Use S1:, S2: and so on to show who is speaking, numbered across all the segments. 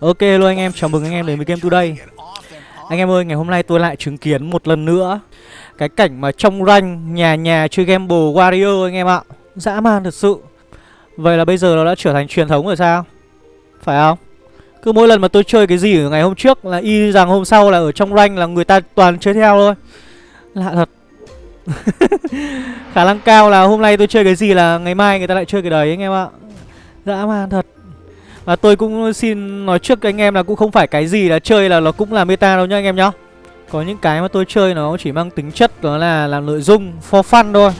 S1: Ok luôn anh em, chào mừng anh em đến với Game Today. Anh em ơi, ngày hôm nay tôi lại chứng kiến một lần nữa Cái cảnh mà trong ranh nhà nhà chơi Gamble Warrior anh em ạ. Dã man thật sự. Vậy là bây giờ nó đã trở thành truyền thống rồi sao? Phải không? Cứ mỗi lần mà tôi chơi cái gì ở ngày hôm trước là y rằng hôm sau là ở trong ranh là người ta toàn chơi theo thôi. Lạ thật. Khả năng cao là hôm nay tôi chơi cái gì là ngày mai người ta lại chơi cái đấy anh em ạ. Dã man thật và tôi cũng xin nói trước anh em là cũng không phải cái gì là chơi là nó cũng là meta đâu nhá anh em nhá. Có những cái mà tôi chơi nó chỉ mang tính chất đó là làm nội dung for fun thôi.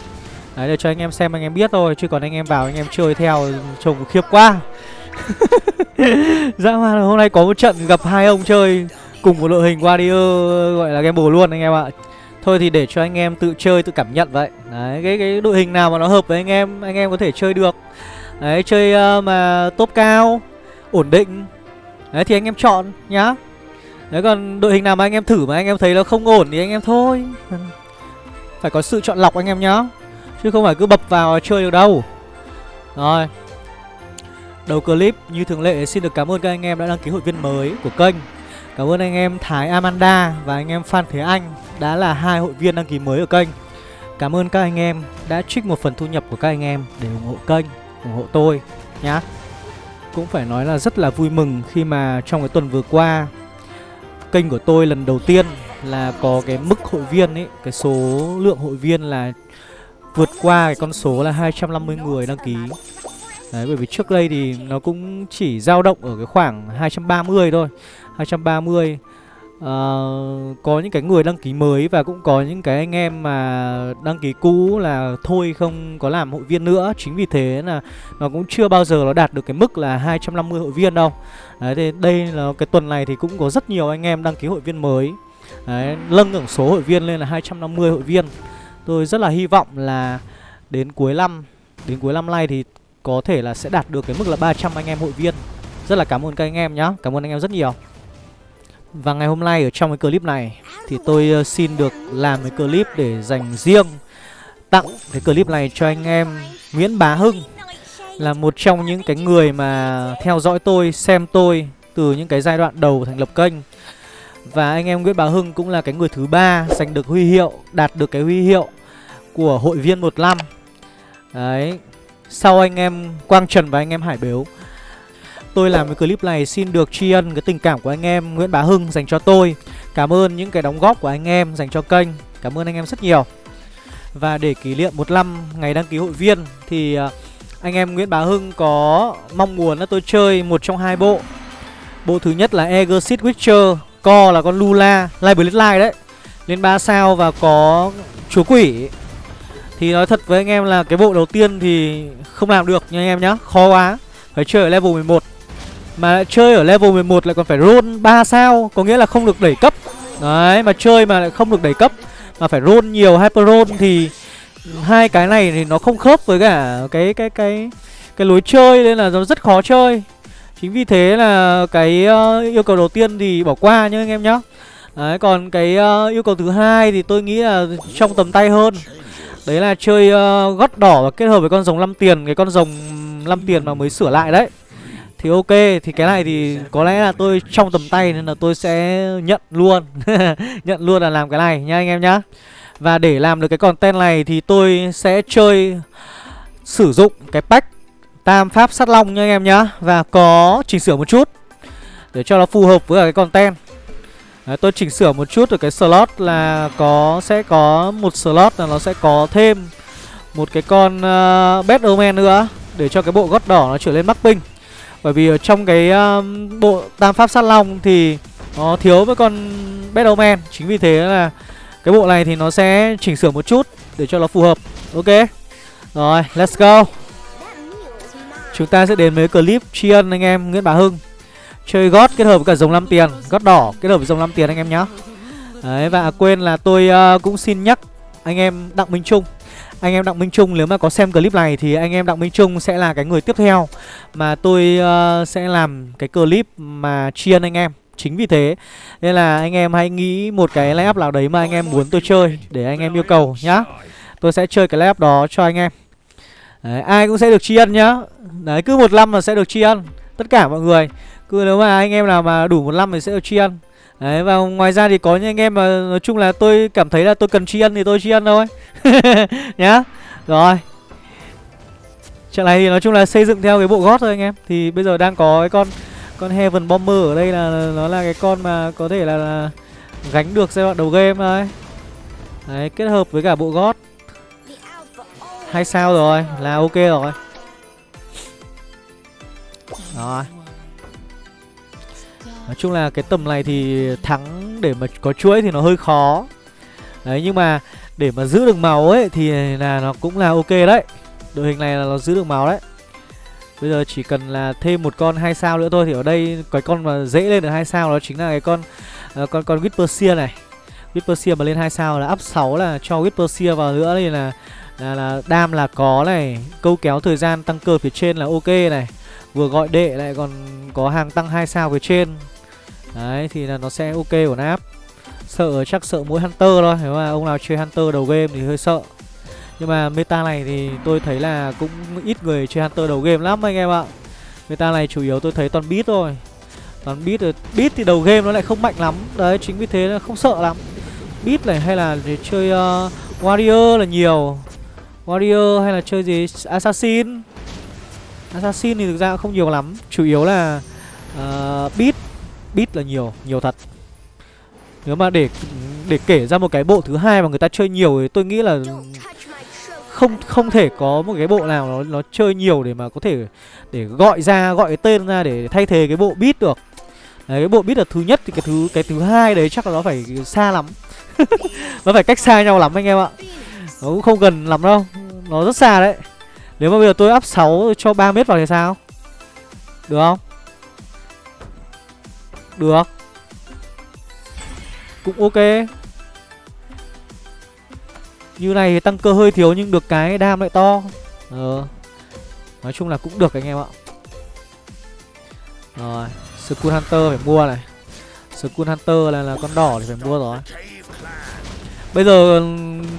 S1: Đấy để cho anh em xem anh em biết thôi Chứ còn anh em vào anh em chơi theo trông khiếp quá. Dã man hôm nay có một trận gặp hai ông chơi cùng một đội hình Warrior gọi là game bồ luôn anh em ạ. Thôi thì để cho anh em tự chơi tự cảm nhận vậy. Đấy cái, cái đội hình nào mà nó hợp với anh em anh em có thể chơi được. Đấy chơi uh, mà top cao ổn định Đấy thì anh em chọn nhá Đấy còn đội hình nào mà anh em thử mà anh em thấy nó không ổn thì anh em thôi Phải có sự chọn lọc anh em nhá Chứ không phải cứ bập vào chơi được đâu Rồi Đầu clip như thường lệ xin được cảm ơn các anh em đã đăng ký hội viên mới của kênh Cảm ơn anh em Thái Amanda và anh em Phan Thế Anh đã là hai hội viên đăng ký mới ở kênh Cảm ơn các anh em đã trích một phần thu nhập của các anh em để ủng hộ kênh, ủng hộ tôi nhá cũng phải nói là rất là vui mừng khi mà trong cái tuần vừa qua kênh của tôi lần đầu tiên là có cái mức hội viên ấy, cái số lượng hội viên là vượt qua cái con số là 250 người đăng ký. Đấy bởi vì trước đây thì nó cũng chỉ dao động ở cái khoảng 230 thôi. 230 uh, có những cái người đăng ký mới và cũng có những cái anh em mà đăng ký cũ là thôi không có làm hội viên nữa. Chính vì thế là nó cũng chưa bao giờ nó đạt được cái mức là 250 hội viên đâu. Đấy thì đây là cái tuần này thì cũng có rất nhiều anh em đăng ký hội viên mới. Đấy, lâng tổng số hội viên lên là 250 hội viên. Tôi rất là hy vọng là đến cuối năm đến cuối năm nay thì có thể là sẽ đạt được cái mức là 300 anh em hội viên. Rất là cảm ơn các anh em nhá. Cảm ơn anh em rất nhiều và ngày hôm nay ở trong cái clip này thì tôi ờ, xin được làm cái clip để dành riêng tặng cái clip này cho anh em Nguyễn Bá Hưng là một trong những cái người mà theo dõi tôi, xem tôi từ những cái giai đoạn đầu thành lập kênh. Và anh em Nguyễn Bá Hưng cũng là cái người thứ ba giành được huy hiệu, đạt được cái huy hiệu của hội viên một năm. Đấy. Sau anh em Quang Trần và anh em Hải Bếu Tôi làm cái clip này xin được tri ân cái tình cảm của anh em Nguyễn Bá Hưng dành cho tôi. Cảm ơn những cái đóng góp của anh em dành cho kênh. Cảm ơn anh em rất nhiều. Và để kỷ niệm một năm ngày đăng ký hội viên Thì à, anh em Nguyễn Bá Hưng có mong muốn là tôi chơi một trong hai bộ. Bộ thứ nhất là Exit Witcher, Co là con Lula Live Live đấy, Lên 3 sao và có chúa quỷ. Thì nói thật với anh em là cái bộ đầu tiên thì không làm được nha anh em nhá, Khó quá. Phải chơi ở level 11 mà chơi ở level 11 lại còn phải roll 3 sao Có nghĩa là không được đẩy cấp. Đấy mà chơi mà lại không được đẩy cấp Mà phải roll nhiều hyper roll thì Hai cái này thì nó không khớp với cả cái cái cái cái lối chơi nên là nó rất khó chơi. Chính vì thế là cái uh, yêu cầu đầu tiên thì bỏ qua nhá anh em nhá. Đấy còn cái uh, yêu cầu thứ hai thì tôi nghĩ là trong tầm tay hơn. Đấy là chơi uh, gót đỏ và kết hợp với con rồng năm tiền Cái con rồng năm tiền mà mới sửa lại đấy thì ok, thì cái này thì có lẽ là tôi trong tầm tay nên là tôi sẽ nhận luôn. Nhận luôn là làm cái này nha anh em nhá. Và để làm được cái content này thì tôi sẽ chơi Sử dụng cái pack Tam Pháp Sát Long nha anh em nhá. Và có chỉnh sửa một chút Để cho nó phù hợp với cái content. Đấy, tôi chỉnh sửa một chút ở cái slot là có sẽ có một slot là nó sẽ có thêm một cái con ờ, uh, bed Omen nữa để cho cái bộ gót đỏ nó trở lên mắc binh bởi vì ở trong cái um, bộ tam pháp sát long thì nó thiếu với con Battleman Chính vì thế là cái bộ này thì nó sẽ chỉnh sửa một chút để cho nó phù hợp. Ok. Rồi, let's go. Chúng ta sẽ đến với clip tri ân anh em Nguyễn Bá Hưng. Chơi gót kết hợp với cả dòng 5 tiền Gót đỏ kết hợp với dòng 5 tiền anh em nhé Đấy, và quên là tôi uh, cũng xin nhắc anh em Đặng Minh Trung anh em Đặng Minh Trung nếu mà có xem clip này thì anh em Đặng Minh Trung sẽ là cái người tiếp theo mà tôi uh, sẽ làm cái clip mà tri ân anh em. Chính vì thế Nên là anh em hãy nghĩ một cái layup nào đấy mà anh em muốn tôi chơi Để anh em yêu cầu nhá. Tôi sẽ chơi cái layup đó cho anh em. Đấy, Ai cũng sẽ được tri ân nhá. Đấy cứ một năm là sẽ được tri ân tất cả mọi người. Cứ nếu mà anh em nào mà đủ một năm thì sẽ được tri ân đấy và ngoài ra thì có những anh em mà nói chung là tôi cảm thấy là tôi cần tri ân thì tôi tri ân thôi. Nhá. Rồi. Trận này thì nói chung là xây dựng theo cái bộ gót thôi anh em. Thì bây giờ đang có cái con con heaven bomber ở đây là nó là cái con mà có thể là, là gánh được giai đoạn đầu game thôi. Đấy kết hợp với cả bộ gót. Hay sao rồi là ok rồi. Rồi nói chung là cái tầm này thì thắng để mà có chuỗi thì nó hơi khó. Đấy nhưng mà để mà giữ được máu ấy thì là nó cũng là ok đấy. Đội hình này là nó giữ được máu đấy. Bây giờ chỉ cần là thêm một con hai sao nữa thôi thì ở đây cái con mà dễ lên được hai sao đó chính là cái con uh, con con Whisperseer này. Whisperseer mà lên hai sao là up 6 là cho Whisperseer vào nữa thì là là, là đam là có này. Câu kéo thời gian tăng cơ phía trên là ok này. Vừa gọi đệ lại còn có hàng tăng hai sao phía trên đấy thì là nó sẽ ok của nap. Sợ chắc sợ mỗi hunter thôi nếu mà ông nào chơi hunter đầu game thì hơi sợ. Nhưng mà meta này thì tôi thấy là cũng ít người chơi hunter đầu game lắm anh em ạ. Meta này chủ yếu tôi thấy toàn beat thôi. Toàn beat rồi beat thì đầu game nó lại không mạnh lắm. Đấy chính vì thế nó không sợ lắm. Beat này hay là để chơi uh, warrior là nhiều. Warrior hay là chơi gì? Assassin. Assassin thì thực ra không nhiều lắm. Chủ yếu là uh, beat beat là nhiều nhiều thật. Nếu mà để để kể ra một cái bộ thứ hai mà người ta chơi nhiều thì tôi nghĩ là không không thể có một cái bộ nào nó nó chơi nhiều để mà có thể để gọi ra gọi cái tên ra để thay thế cái bộ beat được. Đấy cái bộ beat là thứ nhất thì cái thứ cái thứ hai đấy chắc là nó phải xa lắm. Nó phải cách xa nhau lắm anh em ạ. Nó cũng không gần lắm đâu. Nó rất xa đấy. Nếu mà bây giờ tôi up 6 cho 3 mét vào thì sao? Được không được. Cũng ok. Như này thì tăng cơ hơi thiếu nhưng được cái đam lại to. Ờ. Nói chung là cũng được anh em ạ. Rồi Skull Hunter phải mua này. Skull Hunter là, là con đỏ thì phải mua rồi. Bây giờ ừ,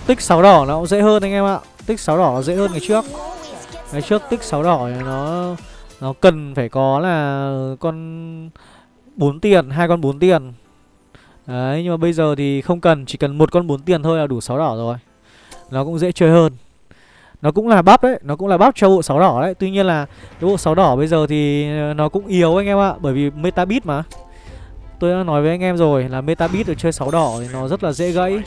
S1: tích 6 đỏ nó cũng dễ hơn anh em ạ. Tích 6 đỏ nó dễ hơn ngày trước. Ngày trước tích 6 đỏ nó Nó cần phải có là con 4 tiền, hai con 4 tiền. Đấy nhưng mà bây giờ thì không cần Chỉ cần một con 4 tiền thôi là đủ 6 đỏ rồi. Nó cũng dễ chơi hơn. Nó cũng là bắp đấy nó cũng là bắp cho bộ sáu đỏ đấy. Tuy nhiên là cái bộ sáu đỏ bây giờ thì nó cũng yếu anh em ạ bởi vì meta beat mà. Tôi đã nói với anh em rồi là meta beat được chơi sáu đỏ thì nó rất là dễ gãy.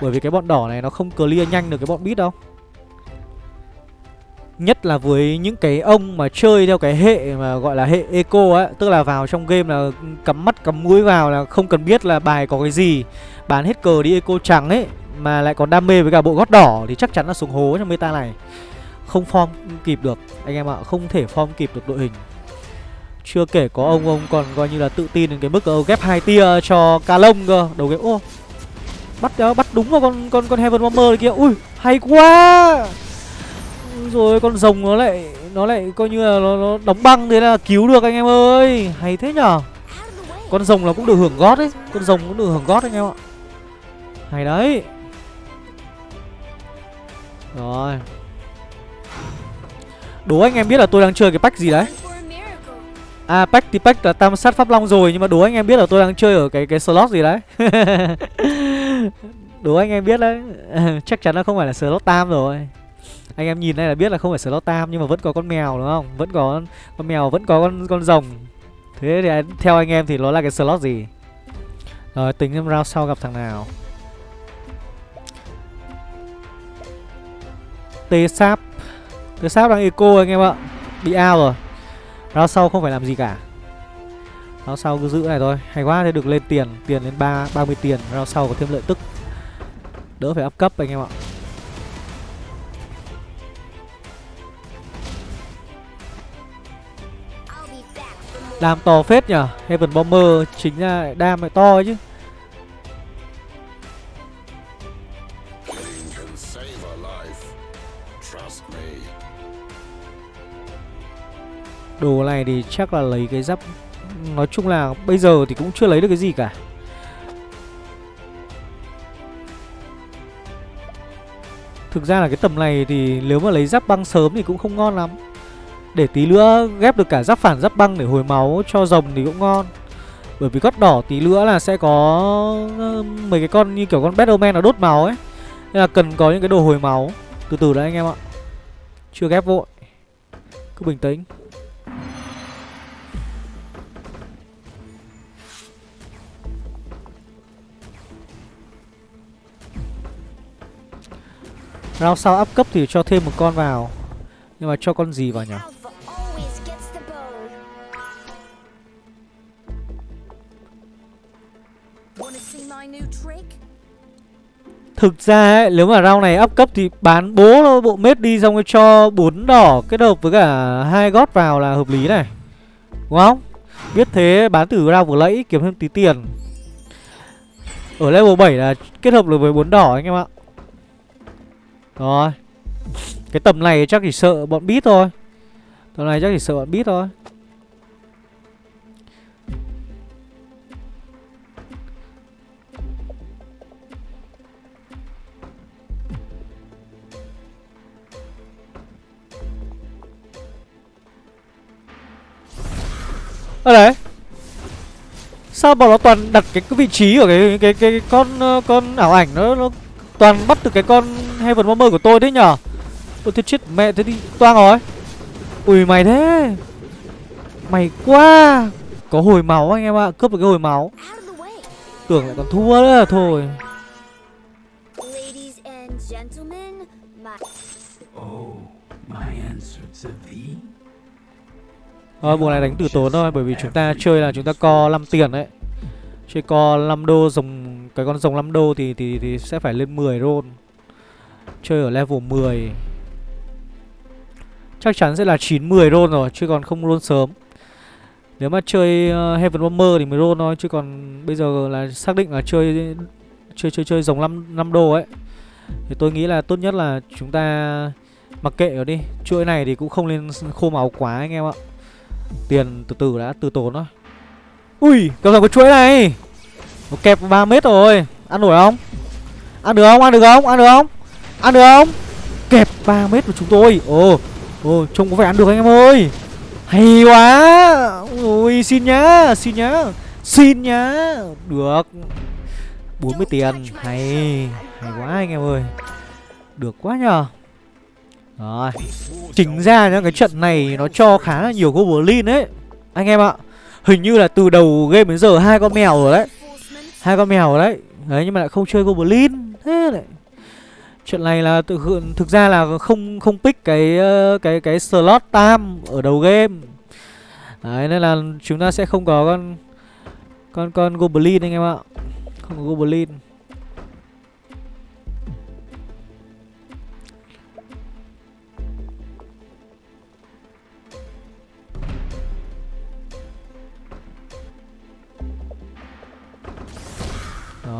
S1: Bởi vì cái bọn đỏ này nó không clear nhanh được cái bọn beat đâu. Nhất là với những cái ông mà chơi theo cái hệ mà gọi là hệ eco ấy Tức là vào trong game là cắm mắt cắm mũi vào là không cần biết là bài có cái gì. Bán hết cờ đi eco trắng ấy mà lại còn đam mê với cả bộ gót đỏ thì chắc chắn là xuống hố trong meta này. Không form kịp được anh em ạ không thể form kịp được đội hình. Chưa kể có ông ông còn coi như là tự tin đến cái mức uh, ghép hai tia cho ca lông cơ đầu game ô bắt ờ, bắt đúng vào con con con heaven bomber kia. Ui hay quá! Rồi con rồng nó lại nó lại coi như là nó, nó đóng băng thế là cứu được anh em ơi. Hay thế nhở? Con rồng là cũng được hưởng gót đấy con rồng cũng được hưởng gót anh em ạ. Hay đấy. Rồi. Đố anh em biết là tôi đang chơi cái pack gì đấy? À pack thì pack là tam sát pháp long rồi Nhưng mà đố anh em biết là tôi đang chơi ở cái cái slot gì đấy? Đố anh em biết đấy. Chắc chắn là không phải là slot tam rồi. Anh em nhìn đây là biết là không phải slot tam, Nhưng mà vẫn có con mèo, đúng không? Vẫn có con mèo, vẫn có con con rồng. Thế thì theo anh em thì nó là cái slot gì? Rồi, tính em round sau gặp thằng nào. Tê sáp Tê sáp đang eco anh em ạ. Bị ao rồi. Round sau không phải làm gì cả. Round sau cứ giữ này thôi. Hay quá, thế được lên tiền. Tiền lên ba 30 tiền. Round sau có thêm lợi tức. Đỡ phải áp cấp anh em ạ. Đam to phết nhở Heaven Bomber chính là đam lại to ấy chứ. Đồ này thì chắc là lấy cái giáp Nói chung là bây giờ thì cũng chưa lấy được cái gì cả. Thực ra là cái tầm này thì nếu mà lấy giáp băng sớm thì cũng không ngon lắm. Để tí nữa ghép được cả giáp phản giáp băng để hồi máu cho rồng thì cũng ngon. Bởi vì gót đỏ tí nữa là sẽ có mấy cái con như kiểu con Battleman nó đốt máu ấy. Nên là cần có những cái đồ hồi máu. Từ từ đấy anh em ạ. Chưa ghép vội. Cứ bình tĩnh. Round sau áp cấp thì cho thêm một con vào. Nhưng mà cho con gì vào nhỉ? Thực ra ấy, nếu mà round này up cấp thì bán bố bộ mết đi xong rồi cho bốn đỏ kết hợp với cả hai gót vào là hợp lý này. Đúng không? Biết thế bán từ round vừa lẫy kiếm thêm tí tiền. Ở level 7 là kết hợp được với bốn đỏ anh em ạ. Rồi. Cái tầm này chắc chỉ sợ bọn bít thôi. Tầm này chắc chỉ sợ bọn bít thôi. Ở đấy Sao bọn nó toàn đặt cái, cái vị trí ở cái cái cái, cái con ờ, con ảo ảnh nó nó toàn bắt từ cái con Heaven Bomber của tôi đấy nhở? tôi thế chết mẹ thế đi toang rồi. Ui mày thế. Mày quá. Có hồi máu anh em ạ, cướp được cái hồi máu. Tưởng lại còn thua nữa thôi. Thôi mùa này đánh tử tốn thôi bởi vì chúng ta chơi là chúng ta co 5 tiền đấy. Chơi co 5 đô rồng cái con rồng 5 đô thì thì thì sẽ phải lên 10 roll. Chơi ở level 10. Chắc chắn sẽ là 9 10 roll rồi chứ còn không roll sớm. Nếu mà chơi uh, Heaven Bomber thì mới roll thôi chứ còn bây giờ là xác định là chơi chơi chơi chơi rồng 5 5 đô ấy. Thì tôi nghĩ là tốt nhất là chúng ta mặc kệ nó đi. Chuỗi này thì cũng không nên khô máu quá anh em ạ. Tiền từ từ đã, từ tốn thôi. Ui, cầm rồi có chuỗi này. Nó kẹp 3 mét rồi. Ăn nổi không? Ăn được không? Ăn được không? Ăn được không? Ăn được không? Kẹp 3 mét của chúng tôi. Ồ, ồ, trông có vẻ ăn được anh em ơi. Hay quá. Ui, xin nhá, xin nhá Xin nhá. Được. 40 tiền. Hay, hay quá anh em ơi. Được quá nhờ. Rồi Chính ra nhá, cái trận này nó cho khá là nhiều goblin ấy Anh em ạ, Hình như là từ đầu game đến giờ hai con mèo rồi đấy hai con mèo rồi đấy Đấy, nhưng mà lại không chơi goblin Thế lại Chuyện này là tự thực ra là không không pick cái ờ, cái cái slot tam ở đầu game. Đấy, nên là chúng ta sẽ không có con con con goblin anh em ạ. Không có goblin.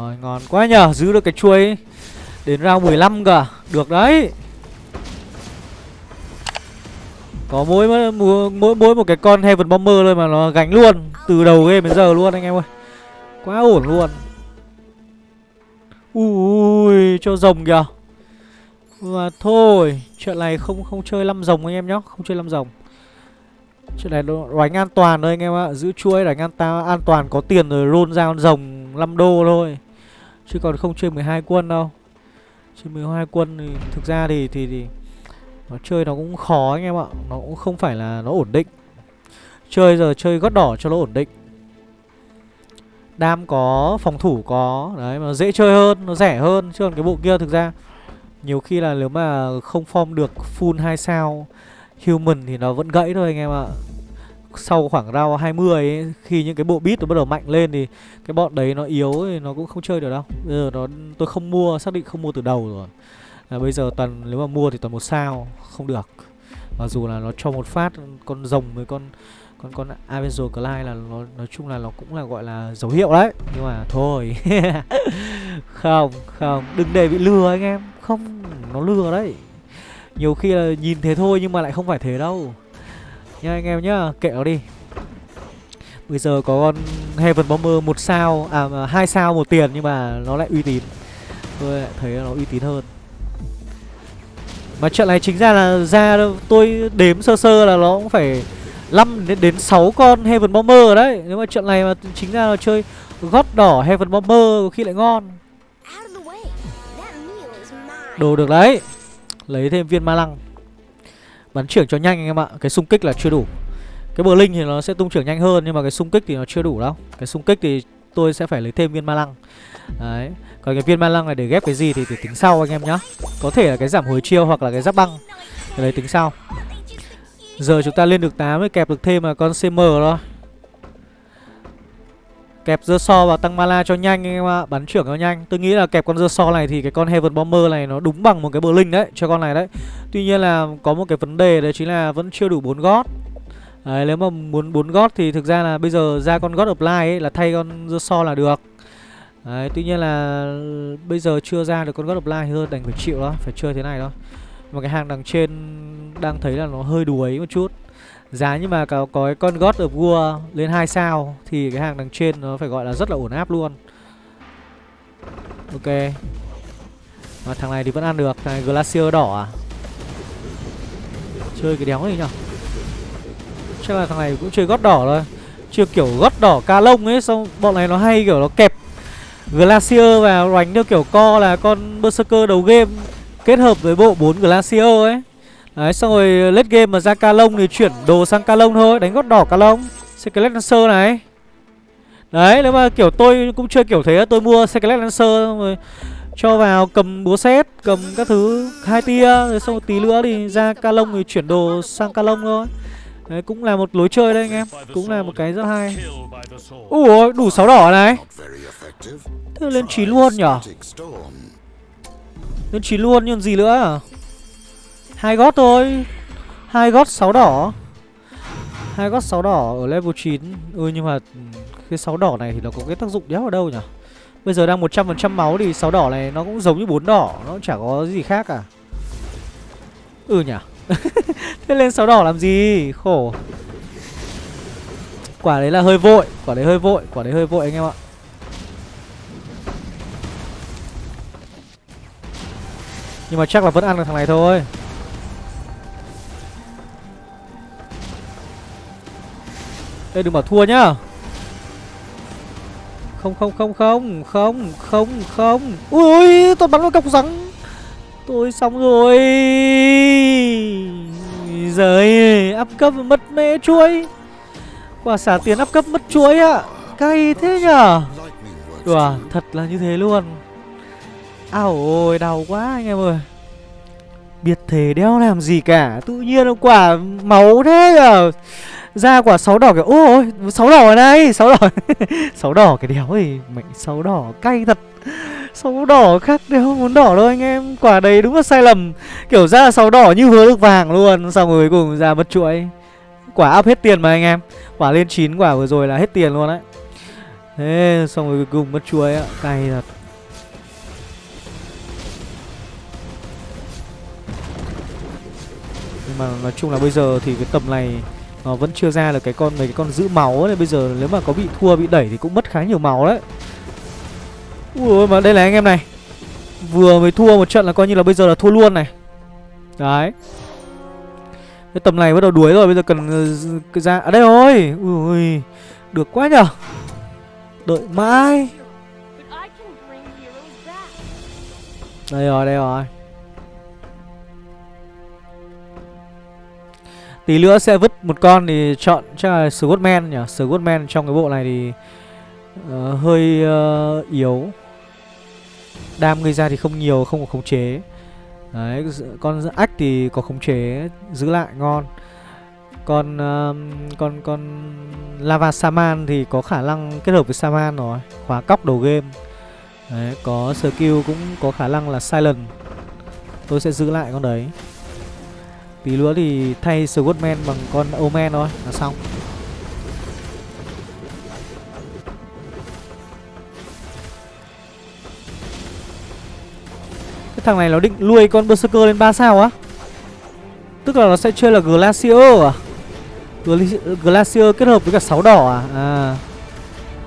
S1: Rồi ngon quá nhờ Giữ được cái chuôi. Ấy. Đến round 15 cả à? Được đấy. Có mỗi mỗi mỗi, một cái con Heaven Bomber thôi mà nó gánh luôn Từ đầu game đến giờ luôn anh em ơi. Quá ổn luôn. Ui cho rồng kìa. Mà thôi Chuyện này không không chơi 5 rồng anh em nhá Không chơi 5 rồng. Chuyện này đánh an toàn thôi anh em ạ Giữ chuỗi đánh an, ta, an toàn có tiền rồi roll ra con rồng 5 đô thôi. Chứ còn không chơi 12 quân đâu. Chơi 12 quân thì thực ra thì, thì thì Nó chơi nó cũng khó anh em ạ. Nó cũng không phải là nó ổn định. Chơi giờ chơi gót đỏ cho nó ổn định. Đam có, phòng thủ có Đấy mà dễ chơi hơn, nó rẻ hơn. Chứ còn cái bộ kia thực ra Nhiều khi là nếu mà không form được full 2 sao Human thì nó vẫn gãy thôi anh em ạ. Sau khoảng round 20 ấy, Khi những cái bộ beat nó bắt đầu mạnh lên thì Cái bọn đấy nó yếu thì nó cũng không chơi được đâu. Bây giờ nó tôi không mua, xác định không mua từ đầu rồi. Là Bây giờ toàn nếu mà mua thì toàn một sao Không được. Mặc dù là nó cho một phát con rồng với con con con Avenger Clyde là nó nói chung là nó cũng là gọi là dấu hiệu đấy. Nhưng mà thôi không không đừng để bị lừa anh em. Không nó lừa đấy. Nhiều khi là nhìn thế thôi nhưng mà lại không phải thế đâu nha anh em nhá kệ nó đi bây giờ có con Heaven Bomber một sao à hai sao một tiền nhưng mà nó lại uy tín tôi lại thấy nó uy tín hơn Mà trận này chính ra là ra tôi đếm sơ sơ là nó cũng phải 5 đến đến 6 con Heaven Bomber đấy. Nếu mà trận này mà chính ra là chơi gót đỏ Heaven Bomber có khi lại ngon. Đồ được đấy. Lấy thêm viên ma lăng. Bắn trưởng cho nhanh anh em ạ. Cái xung kích là chưa đủ. Cái bờ linh thì nó sẽ tung trưởng nhanh hơn nhưng mà cái xung kích thì nó chưa đủ đâu. Cái xung kích thì tôi sẽ phải lấy thêm viên ma lăng. Đấy. Còn cái viên ma lăng này để ghép cái gì thì, thì tính sau anh em nhá. Có thể là cái giảm hồi chiêu hoặc là cái giáp băng. Cái đấy tính sau. Giờ chúng ta lên được 8 mới kẹp được thêm là con CM rồi Kẹp dơ so và tăng mana cho nhanh anh em ạ. Bắn trưởng cho nhanh. Tôi nghĩ là kẹp con dơ so này thì cái con Heaven Bomber này nó đúng bằng một cái bờ linh đấy, Cho con này đấy. Tuy nhiên là có một cái vấn đề đấy chính là vẫn chưa đủ 4 gót. Đấy, nếu mà muốn 4 gót thì thực ra là bây giờ ra con gót of ấy là thay con dơ so là được. Đấy, tuy nhiên là bây giờ chưa ra được con gót of hơn đành phải chịu đó Phải chơi thế này thôi. Mà cái hàng đằng trên đang thấy là nó hơi đuối một chút. Giá nhưng mà có, có cái con God of War lên 2 sao Thì cái hàng đằng trên nó phải gọi là rất là ổn áp luôn. Ok. Mà thằng này thì vẫn ăn được Thằng này Glacier đỏ à? Chơi cái đéo gì nhở? Chắc là thằng này cũng chơi gót đỏ thôi. Chưa kiểu gót đỏ ca lông ấy Xong bọn này nó hay kiểu nó kẹp Glacier và đánh theo kiểu co là con Berserker đầu game Kết hợp với bộ 4 Glacier ấy. Đấy, xong rồi late game mà ra ca lông thì chuyển đồ sang ca lông thôi, Đánh gót đỏ ca lông Skelet Lancer này. Đấy, nếu mà kiểu tôi cũng chơi kiểu thế, Tôi mua Skelet Lancer rồi cho vào cầm búa xét cầm các thứ, hai tia, rồi xong một tí nữa thì ra ca lông thì chuyển đồ sang ca lông thôi. Đấy, cũng là một lối chơi đấy anh em, cũng là một cái rất hay. Ui đủ sáu đỏ này. Thế lên chín luôn nhở? Lên chín luôn, nhưng gì nữa à? Hai gót thôi. Hai gót sáu đỏ. Hai gót sáu đỏ ở level 9 ừ nhưng mà cái sáu đỏ này thì nó có cái tác dụng đéo ở đâu nhỉ? Bây giờ đang 100% máu thì sáu đỏ này nó cũng giống như bốn đỏ, Nó chả có gì khác cả Ừ nhỉ? Thế lên sáu đỏ làm gì? Khổ. Quả đấy là hơi vội, Quả đấy hơi vội, Quả đấy hơi vội anh em ạ. Nhưng mà chắc là vẫn ăn được thằng này thôi. Ê, đừng bảo thua nhá. Không không không không không không không. Ui tôi bắn vào cọc rắn. Tôi xong rồi. Giời áp cấp mất mẹ chuối. Quả xả tiền áp cấp mất chuối ạ. À. cay thế nhở đùa, thật là như thế luôn. Ảo ôi, đau quá anh em ơi. Biệt thể đeo làm gì cả. Tự nhiên quả máu thế nhở ra quả sáu đỏ kiểu, ôi, sáu đỏ ở đây, sáu đỏ. Sáu đỏ cái đéo thì mệnh sáu đỏ cay thật. Sáu đỏ khác đéo, muốn đỏ đâu anh em. Quả đấy đúng là sai lầm. Kiểu ra sáu đỏ như hứa được vàng luôn, xong rồi cuối cùng ra mất chuỗi. Quả áp hết tiền mà anh em. Quả lên chín, quả vừa rồi là hết tiền luôn đấy thế xong rồi cuối cùng mất chuối á, cay thật. Nhưng mà nói chung là bây giờ thì cái tầm này nó vẫn chưa ra được cái con mấy cái con giữ máu này bây giờ nếu mà có bị thua bị đẩy thì cũng mất khá nhiều máu đấy. Ui mà đây là anh em này. Vừa mới thua một trận là coi như là bây giờ là thua luôn này. Đấy. Cái tầm này bắt đầu đuối rồi bây giờ cần uh, ra ở à đây rồi. Ui được quá nhở. Đợi mãi. Đây rồi đây rồi Tí nữa sẽ vứt một con thì chọn chắc là Scottman nhỉ? Scottman trong cái bộ này thì uh, hơi uh, yếu. Đam gây ra thì không nhiều, không có khống chế. Đấy, con ách thì có khống chế giữ lại ngon. Còn uh, con con Lava Saman thì có khả năng kết hợp với Saman rồi Khóa cóc đầu game. Đấy, có skill cũng có khả năng là Silent. Tôi sẽ giữ lại con đấy. Tí nữa thì thay Scottman bằng con Omen thôi, là xong. Cái thằng này nó định nuôi con Berserker lên 3 sao á? Tức là nó sẽ chơi là Glacier à? Glacier kết hợp với cả 6 đỏ à? À.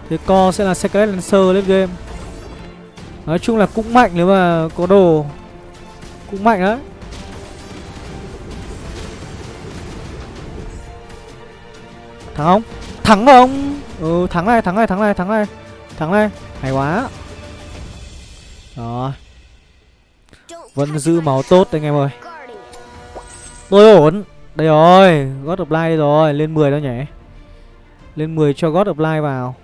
S1: Thế co sẽ là Secret Lancer lên game. Nói chung là cũng mạnh nếu mà có đồ. Cũng mạnh đấy. Thắng không. Thắng không? Ừ thắng này thắng này thắng này thắng này. Thắng này. Hay quá.
S2: Đó
S1: vẫn giữ máu tốt anh em ơi. Tôi ổn. Đây rồi, God of Light rồi, lên 10 đâu nhỉ? Lên 10 cho God of Light vào.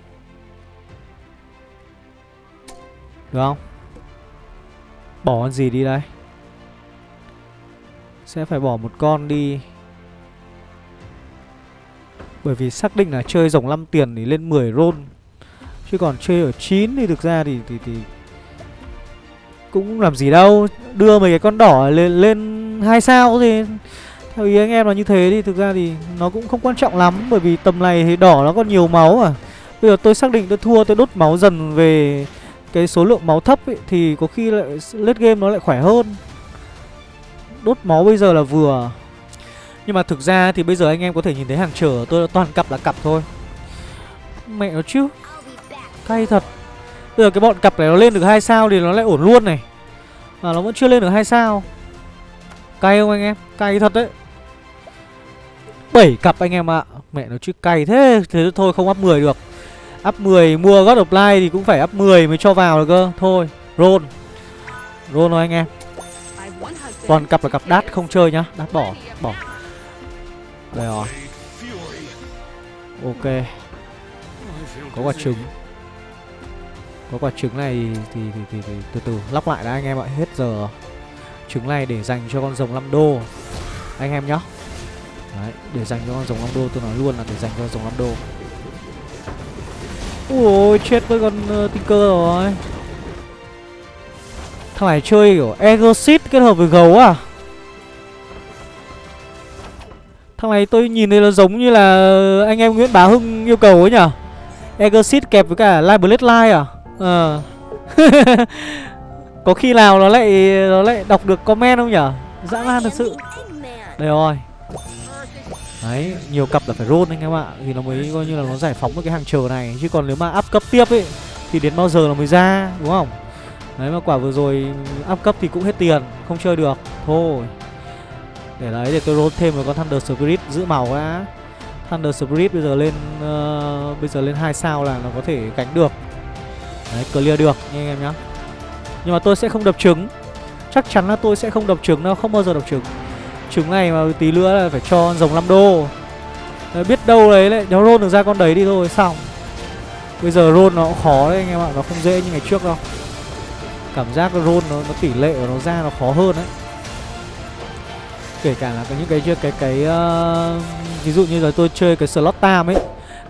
S1: Được không? Bỏ con gì đi đây? Sẽ phải bỏ một con đi bởi vì xác định là chơi dòng 5 tiền thì lên 10 roll. Chứ còn chơi ở 9 thì thực ra thì thì thì cũng làm gì đâu. Đưa mấy cái con đỏ lên lên hai sao thì theo ý anh em là như thế thì thực ra thì nó cũng không quan trọng lắm. Bởi vì tầm này thì đỏ nó còn nhiều máu à. Bây giờ tôi xác định tôi thua tôi đốt máu dần về cái số lượng máu thấp ấy, thì có khi lại late game nó lại khỏe hơn. Đốt máu bây giờ là vừa nhưng mà thực ra thì bây giờ anh em có thể nhìn thấy hàng trở tôi toàn cặp là cặp thôi. Mẹ nó chứ. Cay thật. Bây giờ cái bọn cặp này nó lên được hai sao thì nó lại ổn luôn này. Mà nó vẫn chưa lên được hai sao. Cay không anh em? Cay thật đấy. Bảy cặp anh em ạ. Mẹ nó chứ cay thế. Thế thôi, không up 10 được. Up 10 mua God of Light thì cũng phải up 10 mới cho vào được cơ. Thôi, roll. Roll thôi anh em. Toàn cặp là cặp đát không chơi nhá. Đát bỏ bỏ đây rồi. Ok. Có quả trứng. Có quả trứng này thì, thì, thì, thì từ từ lắp lại đã anh em ạ. Hết giờ trứng này để dành cho con rồng 5 đô. Anh em nhá. Đấy, để dành cho con rồng 5 đô tôi nói luôn là để dành cho rồng 5 đô. Ui chết với con uh, tinker rồi. Thằng này chơi kiểu exit kết hợp với gấu à? Thằng này tôi nhìn thấy nó giống như là anh em Nguyễn Bá Hưng yêu cầu ấy nhở Exit kẹp với cả Live Blade Live à? Ờ. Có khi nào nó lại nó lại đọc được comment không nhở Dã man thật sự. Đây rồi. Đấy, nhiều cặp là phải roll anh em ạ. Thì nó mới coi như là nó giải phóng được cái hàng chờ này. Chứ còn nếu mà up cấp tiếp ấy Thì đến bao giờ nó mới ra, đúng không? Đấy mà quả vừa rồi up cấp thì cũng hết tiền Không chơi được, thôi. Để đấy, để tôi roll thêm một con Thunder Spirit giữ màu đã. Thunder Spirit bây giờ lên uh, Bây giờ lên 2 sao là nó có thể gánh được. Đấy, clear được nha anh em nhá. Nhưng mà tôi sẽ không đập trứng. Chắc chắn là tôi sẽ không đập trứng đâu, không bao giờ đập trứng. Trứng này mà tí nữa là phải cho rồng 5 đô. Đấy, Biết đâu đấy lại nó roll được ra con đấy đi thôi xong. Bây giờ roll nó cũng khó đấy anh em ạ Nó không dễ như ngày trước đâu. Cảm giác roll nó, nó tỷ lệ của nó ra nó khó hơn đấy. Kể cả là cái những cái cái cái, cái uh, ví dụ như là tôi chơi cái slot tam ấy.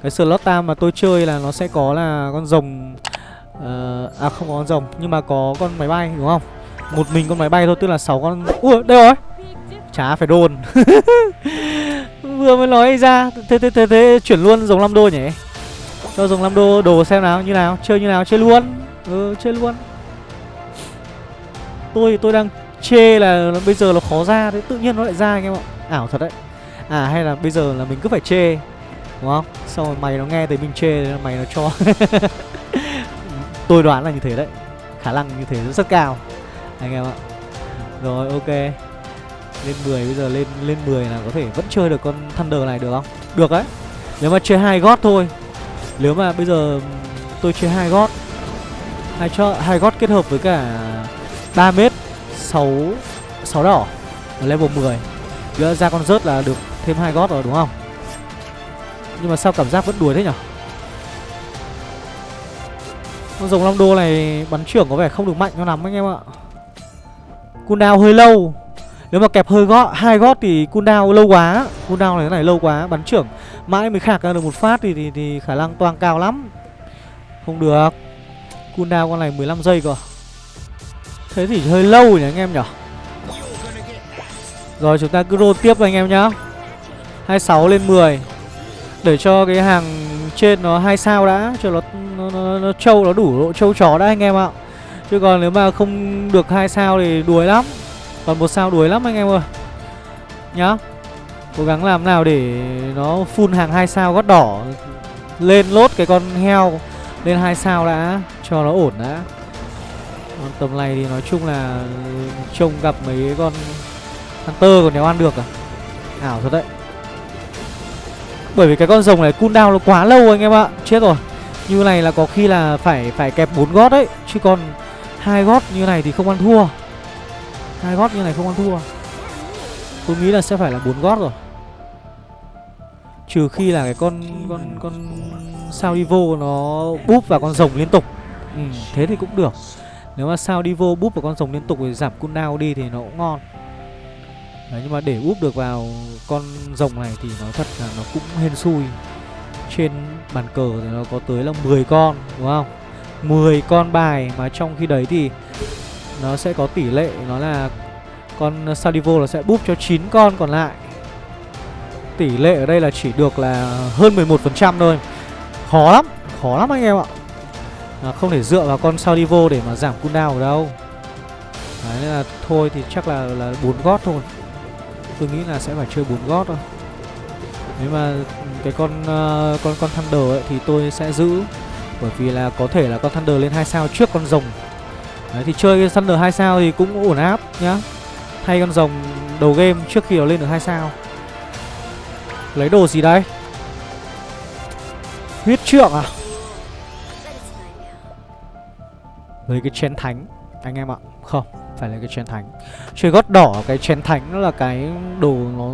S1: Cái slot tam mà tôi chơi là nó sẽ có là con rồng uh, à không có con rồng nhưng mà có con máy bay đúng không? Một mình con máy bay thôi tức là 6 con ui đây rồi. Chả phải đồn. Vừa mới nói ra thế thế thế, thế chuyển luôn rồng 5 đô nhỉ? Cho rồng 5 đô đồ xem nào như nào chơi như nào chơi luôn. Ừ chơi luôn. Tôi tôi đang chê là bây giờ nó khó ra thế tự nhiên nó lại ra anh em ạ. Ảo thật đấy. À hay là bây giờ là mình cứ phải chê, đúng không? Xong rồi mày nó nghe thấy mình chê là mày nó cho. Tôi đoán là như thế đấy. Khả năng như thế rất cao, anh em ạ. Rồi, ok. Lên 10 bây giờ lên lên 10 là có thể vẫn chơi được con thunder này được không? Được đấy. Nếu mà chơi hai gót thôi. Nếu mà bây giờ tôi chơi hai gót, hai cho, hai gót kết hợp với cả 3 mét 6 6 đỏ ở level 10 Gỡ ra con rớt là được thêm hai gót rồi đúng không? Nhưng mà sao cảm giác vẫn đuổi thế nhở? Con rồng long đô này bắn trưởng có vẻ không được mạnh cho lắm anh em ạ. Cooldown hơi lâu. Nếu mà kẹp hơi gót, hai gót thì cooldown lâu quá. Cooldown này cái này lâu quá Bắn trưởng. Mãi mới khạc ra được một phát thì, thì, thì khả năng toang cao lắm. Không được. Cooldown con này 15 giây cơ. Thế thì hơi lâu nhỉ anh em nhỉ? Rồi chúng ta cứ roll tiếp anh em nhá. 26 lên 10 Để cho cái hàng trên nó hai sao đã Cho nó nó, nó, nó trâu nó đủ độ trâu chó đã anh em ạ. Chứ còn nếu mà không được hai sao thì đuối lắm. Còn một sao đuối lắm anh em ơi. Nhá. Cố gắng làm nào để nó full hàng hai sao gót đỏ. Lên lốt cái con heo Lên hai sao đã Cho nó ổn đã còn tầm này thì nói chung là trông gặp mấy con Hunter còn nếu ăn được à? Ảo thật đấy. Bởi vì cái con rồng này cooldown nó quá lâu anh em ạ. Chết rồi. Như này là có khi là phải phải kẹp bốn gót đấy. Chứ còn hai gót như này thì không ăn thua. Hai gót như này không ăn thua. Tôi nghĩ là sẽ phải là bốn gót rồi. Trừ khi là cái con con con sao đi vô nó búp vào con rồng liên tục. Ừ, Thế thì cũng được. Nếu mà sao đi vô búp vào con rồng liên tục thì giảm cooldown đi thì nó cũng ngon. Đấy, nhưng mà để úp được vào con rồng này thì nói thật là nó cũng hên xui. Trên bàn cờ thì nó có tới là 10 con đúng không? 10 con bài mà trong khi đấy thì nó sẽ có tỷ lệ nó là con Salivo nó sẽ búp cho 9 con còn lại. Tỷ lệ ở đây là chỉ được là hơn 11% thôi. Khó lắm, khó lắm anh em ạ à, Không thể dựa vào con Saudivo để mà giảm cooldown ở đâu. Đấy nên là thôi thì chắc là là 4 gót thôi. Tôi nghĩ là sẽ phải chơi 4 gót thôi. Nếu mà cái con uh, con con Thunder ấy thì tôi sẽ giữ. Bởi vì là có thể là con Thunder lên 2 sao trước con rồng. Đấy thì chơi cái Thunder 2 sao thì cũng ổn áp nhá. Thay con rồng đầu game trước khi nó lên được 2 sao. Lấy đồ gì đây? Huyết trượng à? Lấy cái chén thánh. Anh em ạ, Không, Phải lấy cái chén thánh. Chơi gót đỏ, cái chén thánh nó là cái đồ nó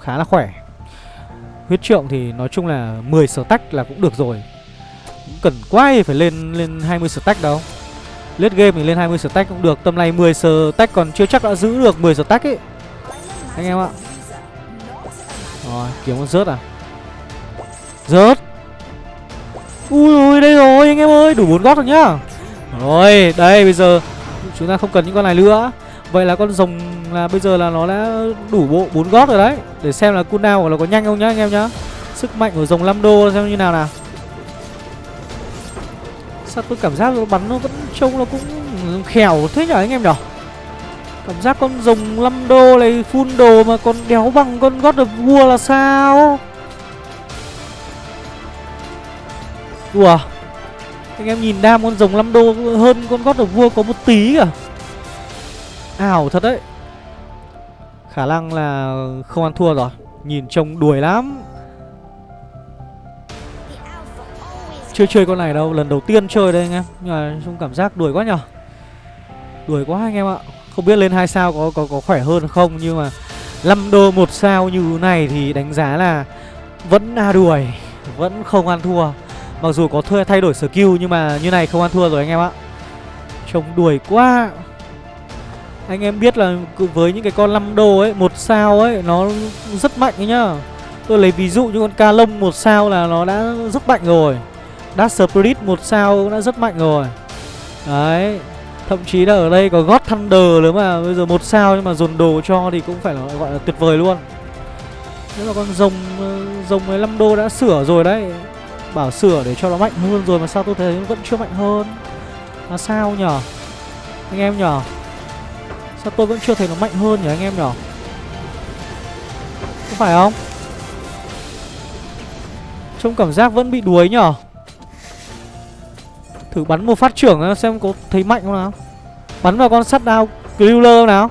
S1: khá là khỏe. Huyết trượng thì nói chung là 10 sở tách là cũng được rồi. Cũng cần quá thì phải lên lên 20 sở tách đâu. Lết game thì lên 20 stack cũng được, Tầm này 10 stack còn chưa chắc đã giữ được 10 stack ấy. Anh em ạ. Rồi, kiếm con rớt à? Rớt. Ui ui, đây rồi, anh em ơi, Đủ bốn gót rồi nhá. Rồi, đây, bây giờ Chúng ta không cần những con này nữa. Vậy là con rồng là bây giờ là nó đã đủ bộ bốn gót rồi đấy. Để xem là cooldown của nó có nhanh không nhá, anh em nhá. Sức mạnh của rồng 5 đô xem như nào nào. Sao tôi cảm giác nó bắn nó vẫn trông nó cũng khèo thế nhở anh em nhở? Cảm giác con rồng 5 đô này full đồ mà còn đéo bằng con God of War là sao? Đùa anh em nhìn đam con rồng 5 đô hơn con gót of vua có một tí cả Ảo thật đấy. Khả năng là không ăn thua rồi. Nhìn trông đuổi lắm. Chưa chơi con này đâu, lần đầu tiên chơi đây anh em. Nhưng mà trong cảm giác đuổi quá nhở. Đuổi quá anh em ạ. Không biết lên hai sao có có có khỏe hơn không Nhưng mà 5 đô một sao như này thì đánh giá là Vẫn na đuổi Vẫn không ăn thua. Mặc dù có thuê thay đổi skill nhưng mà như này không ăn thua rồi anh em ạ. Trông đuổi quá. Anh em biết là với những cái con 5 đô ấy, một sao ấy, nó rất mạnh ấy nhá. Tôi lấy ví dụ như con ca lông một sao là nó đã rất mạnh rồi. Dark Spirit một sao cũng đã rất mạnh rồi. Đấy, Thậm chí là ở đây có God Thunder nữa mà, Bây giờ một sao nhưng mà dồn đồ cho thì cũng phải là, gọi là tuyệt vời luôn. Nếu mà con rồng ờ, rồng 15 đô đã sửa rồi đấy Bảo sửa để cho nó mạnh hơn rồi mà sao tôi thấy vẫn chưa mạnh hơn? Là sao nhở Anh em nhở Sao tôi vẫn chưa thấy nó mạnh hơn nhỉ anh em nhở Có phải không? Trông cảm giác vẫn bị đuối nhở Thử bắn một phát trưởng xem có thấy mạnh không nào? Bắn vào con sắt đao Griller nào?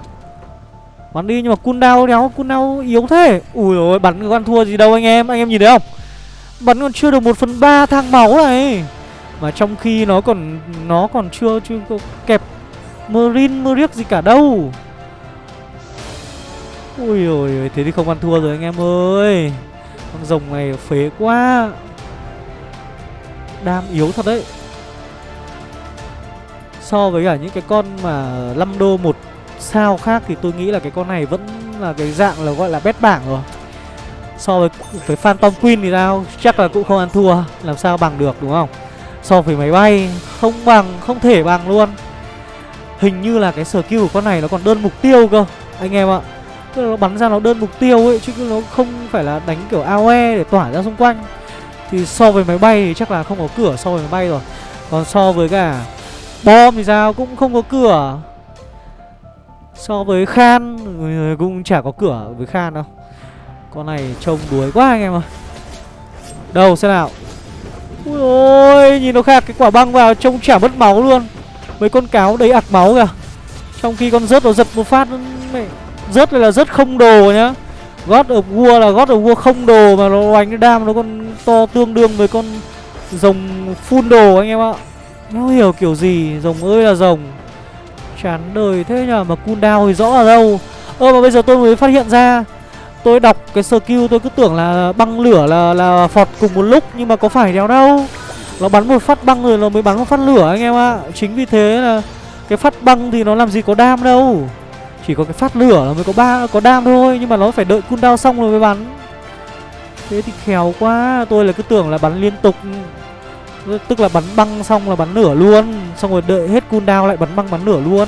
S1: Bắn đi nhưng mà cooldown đéo, Cooldown yếu thế. Ui ôi, bắn con thua gì đâu anh em. Anh em nhìn thấy không? Bắn còn chưa được 1 phần ba thang máu này. Mà trong khi nó còn Nó còn chưa chưa có kẹp Marine Meric gì cả đâu. Ui ôi, Thế thì không ăn thua rồi anh em ơi. Con rồng này phế quá. Đam yếu thật đấy. So với cả những cái con mà 5 đô một sao khác Thì tôi nghĩ là cái con này vẫn là cái dạng là gọi là bét bảng rồi. So với với Phantom Queen thì sao? Chắc là cũng không ăn thua Làm sao bằng được đúng không? So với máy bay Không bằng, không thể bằng luôn. Hình như là cái skill của con này nó còn đơn mục tiêu cơ Anh em ạ. Tức là nó bắn ra nó đơn mục tiêu ấy Chứ nó không phải là đánh kiểu AOE để tỏa ra xung quanh. Thì so với máy bay thì chắc là không có cửa so với máy bay rồi. Còn so với cả Bom thì sao? Cũng không có cửa. So với Khan Cũng chả có cửa với Khan đâu. Con này trông đuối quá anh em ơi Đâu xem nào Ui ôi Nhìn nó khạc cái quả băng vào Trông chả mất máu luôn Mấy con cáo đấy ạc máu kìa Trong khi con rớt nó giật một phát mẹ Rớt này là rớt không đồ nhá God of War là God of War không đồ mà nó đánh đam nó còn to tương đương với con rồng full đồ anh em ạ. nó hiểu kiểu gì, rồng ơi là rồng. Chán đời thế nhờ mà cooldown thì rõ ở đâu. Ơ mà bây giờ tôi mới phát hiện ra Tôi đọc cái skill tôi cứ tưởng là băng lửa là là phọt cùng một lúc nhưng mà có phải đéo đâu. Nó bắn một phát băng rồi nó mới bắn một phát lửa anh em ạ. Chính vì thế là cái phát băng thì nó làm gì có đam đâu. Chỉ có cái phát lửa là mới có ba có đam thôi nhưng mà nó phải đợi cooldown xong rồi mới bắn. Thế thì khéo quá, tôi là cứ tưởng là bắn liên tục. Tức là bắn băng xong là bắn lửa luôn, xong rồi đợi hết cooldown lại bắn băng bắn lửa luôn.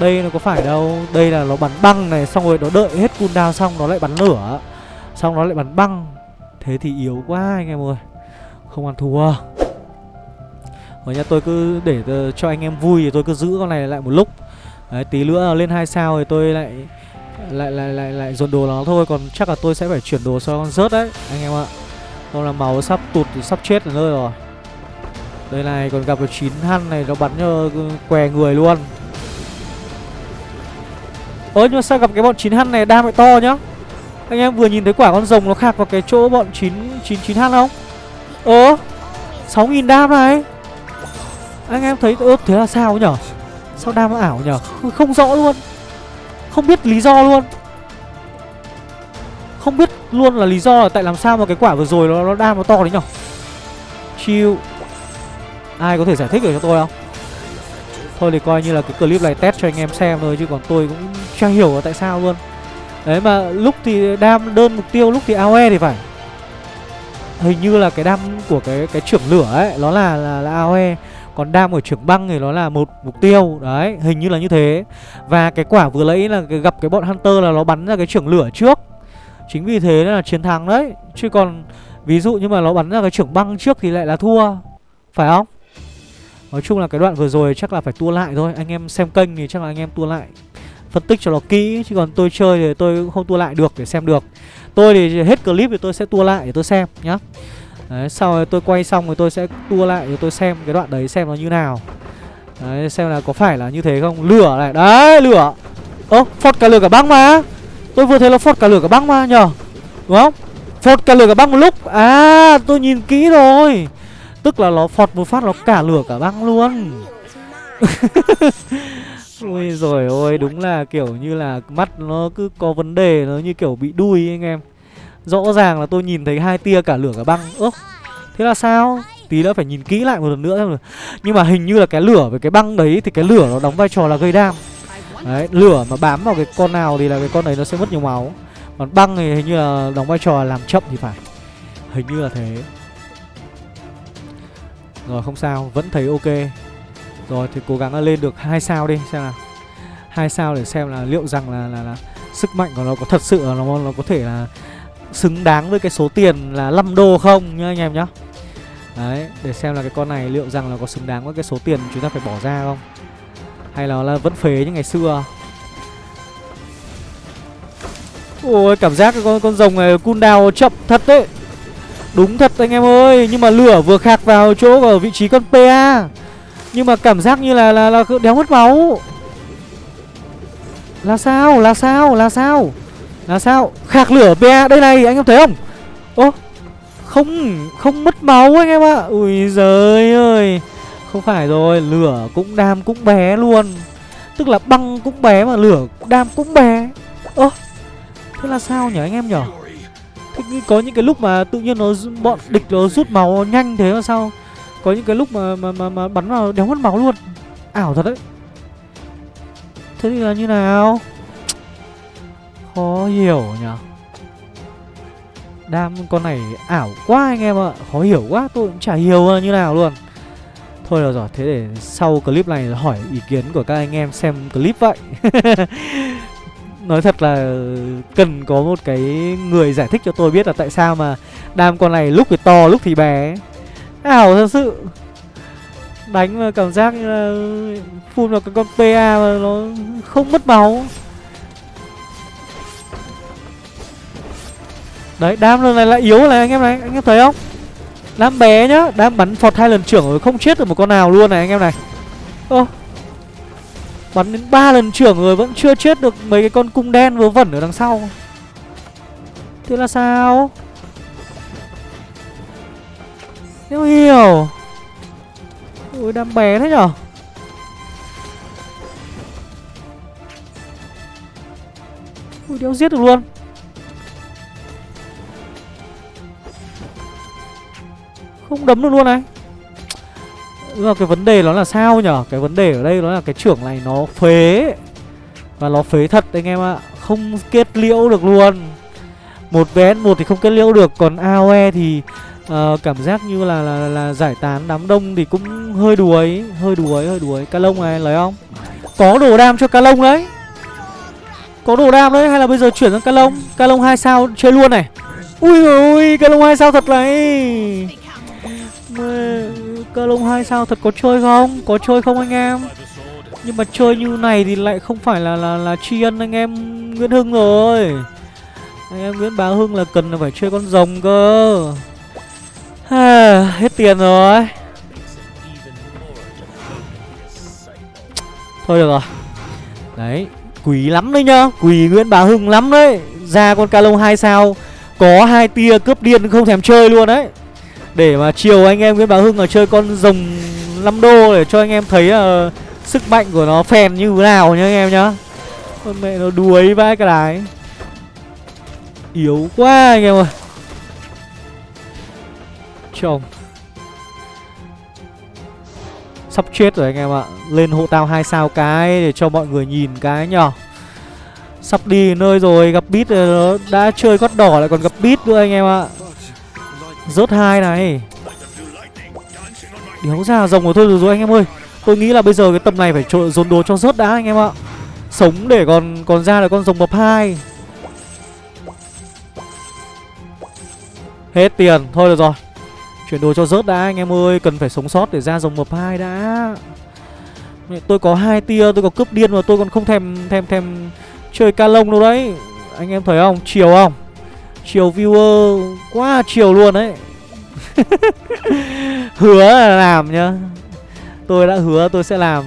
S1: Đây nó có phải đâu. Đây là nó bắn băng này, Xong rồi nó đợi hết cooldown xong nó lại bắn lửa. Xong nó lại bắn băng. Thế thì yếu quá anh em ơi. Không ăn thua. Rồi nha tôi cứ để cho anh em vui Thì tôi cứ giữ con này lại một lúc. Đấy, tí nữa lên hai sao thì tôi lại lại lại lại lại dồn đồ nó thôi. Còn chắc là tôi sẽ phải chuyển đồ cho con rớt đấy, anh em ạ. Không là máu sắp tụt, sắp chết ở nơi rồi. Đây này, còn gặp được chín hăn này, nó bắn cho què người luôn. Ơ nhưng mà sao gặp cái bọn 9H này đam lại to nhá? Anh em vừa nhìn thấy quả con rồng nó khạc vào cái chỗ bọn 9 9 9H không? Ơ 6.000 đam này. Anh em thấy ớt thế là sao nhở? Sao đam nó ảo nhở? Không, không rõ luôn. Không biết lý do luôn. Không biết luôn là lý do là tại làm sao mà cái quả vừa rồi nó, nó đam nó to đấy nhở? Chill Ai có thể giải thích được cho tôi không? Thôi thì coi như là cái clip này test cho anh em xem thôi Chứ còn tôi cũng chẳng hiểu là tại sao luôn. Đấy mà lúc thì đam đơn mục tiêu Lúc thì AOE thì phải. Hình như là cái đam của cái cái trưởng lửa ấy Nó là là, là AOE. Còn đam của trưởng băng thì nó là một mục tiêu. Đấy hình như là như thế. Và cái quả vừa lấy là cái, gặp cái bọn Hunter là nó bắn ra cái trưởng lửa trước. Chính vì thế là chiến thắng đấy. Chứ còn ví dụ như mà nó bắn ra cái trưởng băng trước thì lại là thua. Phải không? Nói chung là cái đoạn vừa rồi chắc là phải tua lại thôi. Anh em xem kênh thì chắc là anh em tua lại. Phân tích cho nó kỹ Chứ còn tôi chơi thì tôi cũng không tua lại được để xem được. Tôi thì hết clip thì tôi sẽ tua lại để tôi xem nhá. Đấy, sau rồi tôi quay xong rồi tôi sẽ tua lại để tôi xem cái đoạn đấy xem nó như nào. Đấy, xem là có phải là như thế không? Lửa này, đấy, lửa. Ơ, phọt cả lửa cả băng mà. Tôi vừa thấy nó phọt cả lửa cả băng mà nhờ. Đúng không? Phọt cả lửa cả băng một lúc. À, tôi nhìn kỹ rồi. Tức là nó phọt một phát nó cả lửa cả băng luôn. Ui rồi ôi đúng là kiểu như là mắt nó cứ có vấn đề Nó như kiểu bị đuôi anh em. Rõ ràng là tôi nhìn thấy hai tia cả lửa cả băng. Ơ thế là sao? Tí nữa phải nhìn kỹ lại một lần nữa xem Nhưng mà hình như là cái lửa với cái băng đấy Thì cái lửa nó đóng vai trò là gây đam. Đấy lửa mà bám vào cái con nào Thì là cái con đấy nó sẽ mất nhiều máu. Còn băng thì hình như là đóng vai trò là làm chậm thì phải. Hình như là thế. Rồi không sao, vẫn thấy ok rồi thì cố gắng lên được hai sao đi xem nào. Hai sao để xem là liệu rằng là, là, là sức mạnh của nó có thật sự là nó, nó có thể là xứng đáng với cái số tiền là 5 đô không nhá anh em nhá. Đấy, để xem là cái con này liệu rằng là có xứng đáng với cái số tiền chúng ta phải bỏ ra không? Hay là là vẫn phế như ngày xưa? Ôi, cảm giác cái con, con rồng này cooldown chậm thật đấy. Đúng thật anh em ơi Nhưng mà lửa vừa khạc vào chỗ ở vị trí con PA nhưng mà cảm giác như là là, là đéo mất máu. Là sao? Là sao? Là sao? Là sao? Khạc lửa PA Đây này anh em thấy không? Ô Không Không mất máu anh em ạ. À. Ui giời ơi. Không phải rồi Lửa cũng đam cũng bé luôn. Tức là băng cũng bé mà lửa đam cũng bé. Ơ Thế là sao nhỉ anh em nhỉ? Thế có những cái lúc mà tự nhiên nó bọn địch nó rút máu nhanh thế mà sao? Có những cái lúc mà mà mà, mà bắn vào đéo mất máu luôn. Ảo thật đấy. Thế thì là như nào? Khó hiểu nhở? Đam con này ảo quá anh em ạ. Khó hiểu quá tôi cũng chả hiểu như nào luôn. Thôi được rồi Thế để sau clip này hỏi ý kiến của các anh em xem clip vậy. Nói thật là cần có một cái người giải thích cho tôi biết là tại sao mà đam con này lúc thì to lúc thì bé ảo thật sự. Đánh mà cảm giác như là phun vào cái con pa mà nó không mất máu. Đấy, đam lần này là yếu này, anh em này. Anh em thấy không? Đam bé nhá, đam bắn phọt hai lần trưởng rồi không chết được một con nào luôn này, anh em này. Ô. Bắn đến ba lần trưởng rồi vẫn chưa chết được mấy cái con cung đen vớ vẩn ở đằng sau. Thế là sao? Không hiểu. Ui, đam bé thế nhở? Ui, đéo giết được luôn. Không đấm được luôn này. Nhưng mà cái vấn đề nó là sao nhở? Cái vấn đề ở đây nó là cái trưởng này nó phế. Và nó phế thật anh em ạ. Không kết liễu được luôn. Một vn một thì không kết liễu được. Còn AOE thì uh, cảm giác như là, là là giải tán đám đông thì cũng hơi đuối Hơi đuối, hơi đuối Ca lông này lấy không? Có đồ đam cho ca lông đấy. Có đồ đam đấy hay là bây giờ chuyển sang ca lông? Ca lông hai sao chơi luôn này. Ui ui cá lông hai sao thật này. Cá lông hai sao thật có chơi không? Có chơi không anh em? Nhưng mà chơi như này thì lại không phải là là là tri ân anh em Nguyễn Hưng rồi. Anh em Nguyễn Bá Hưng là cần là phải chơi con rồng cơ. Hết tiền rồi. Thôi được rồi. Đấy Quý lắm đấy nhá. Quý Nguyễn Bá Hưng lắm đấy. Ra con ca lông 2 sao Có hai tia cướp điên không thèm chơi luôn đấy. Để mà chiều anh em Nguyễn Bá Hưng ở chơi con rồng 5 đô Để cho anh em thấy uh, sức mạnh của nó phèn như thế nào nhá anh em nhá. Con mẹ nó đuối vãi cái đái. Yếu quá anh em ơi. Chồng Sắp chết rồi anh em ạ. Lên hộ tao hai sao cái để cho mọi người nhìn cái nhở. Sắp đi nơi rồi gặp bít rồi ờ, đã chơi gót đỏ lại còn gặp bít nữa anh em ạ. Rớt hai này. Đéo ra rồng của thôi rồi, rồi anh em ơi. Tôi nghĩ là bây giờ cái tầm này phải trộn dồn đồ cho rớt đã anh em ạ. Sống để còn còn ra là con rồng bập hai. Hết tiền, thôi được rồi. Chuyển đồ cho rớt đã, anh em ơi. Cần phải sống sót để ra dòng mập hai đã. Tôi có hai tia, Tôi có cướp điên mà tôi còn không thèm thèm thèm Chơi ca lông đâu đấy. Anh em thấy không? Chiều không? Chiều viewer, Quá chiều luôn đấy. Hứa là làm nhá. Tôi đã hứa tôi sẽ làm.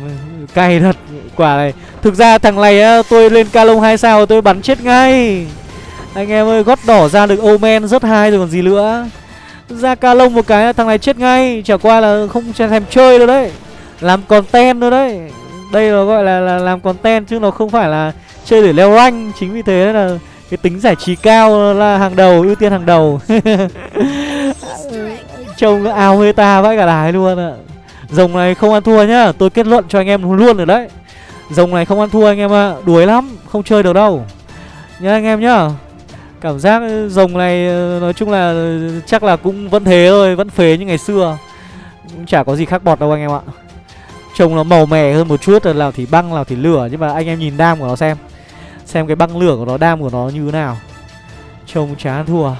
S1: Cay thật, Quả này. Thực ra thằng này á, Tôi lên ca lông 2 sao tôi bắn chết ngay. Anh em ơi, gót đỏ ra được Omen rất hai rồi còn gì nữa ra ca lông một cái thằng này chết ngay chả qua là không thèm chơi đâu đấy. Làm content đâu đấy. Đây là gọi là, là làm content chứ nó không phải là chơi để leo rank. Chính vì thế là cái tính giải trí cao là hàng đầu ưu tiên hàng đầu. Trông nó ao meta vãi cả đài luôn ạ. Rồng này không ăn thua nhá tôi kết luận cho anh em luôn rồi đấy. Rồng này không ăn thua anh em ạ đuối lắm không chơi được đâu. Nhá anh em nhá. Cảm giác ờ, rồng này ờ, nói chung là ờ, chắc là cũng vẫn thế thôi, vẫn phế như ngày xưa. Cũng chả có gì khác bọt đâu anh em ạ. Trông nó màu mè hơn một chút, nào thì băng, nào thì lửa nhưng mà anh em nhìn đam của nó xem. Xem cái băng lửa của nó, đam của nó như thế nào. Trông chán thua.